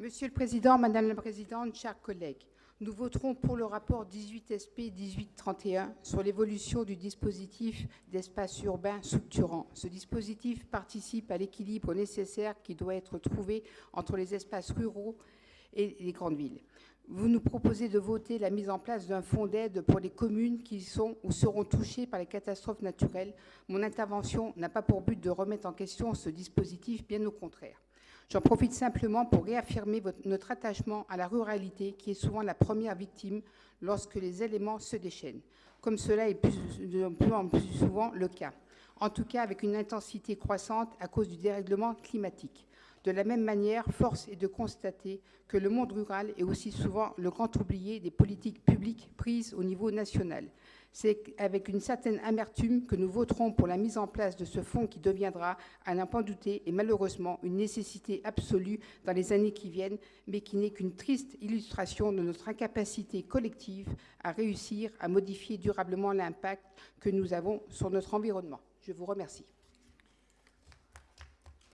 Monsieur le Président, Madame la Présidente, chers collègues, nous voterons pour le rapport 18 SP 1831 sur l'évolution du dispositif d'espace urbain structurant. Ce dispositif participe à l'équilibre nécessaire qui doit être trouvé entre les espaces ruraux et les grandes villes. Vous nous proposez de voter la mise en place d'un fonds d'aide pour les communes qui sont ou seront touchées par les catastrophes naturelles. Mon intervention n'a pas pour but de remettre en question ce dispositif, bien au contraire. J'en profite simplement pour réaffirmer notre attachement à la ruralité, qui est souvent la première victime lorsque les éléments se déchaînent, comme cela est de plus en plus souvent le cas, en tout cas avec une intensité croissante à cause du dérèglement climatique. De la même manière, force est de constater que le monde rural est aussi souvent le grand oublié des politiques publiques prises au niveau national. C'est avec une certaine amertume que nous voterons pour la mise en place de ce fonds qui deviendra, à n'en pas douter, et malheureusement une nécessité absolue dans les années qui viennent, mais qui n'est qu'une triste illustration de notre incapacité collective à réussir à modifier durablement l'impact que nous avons sur notre environnement. Je vous remercie.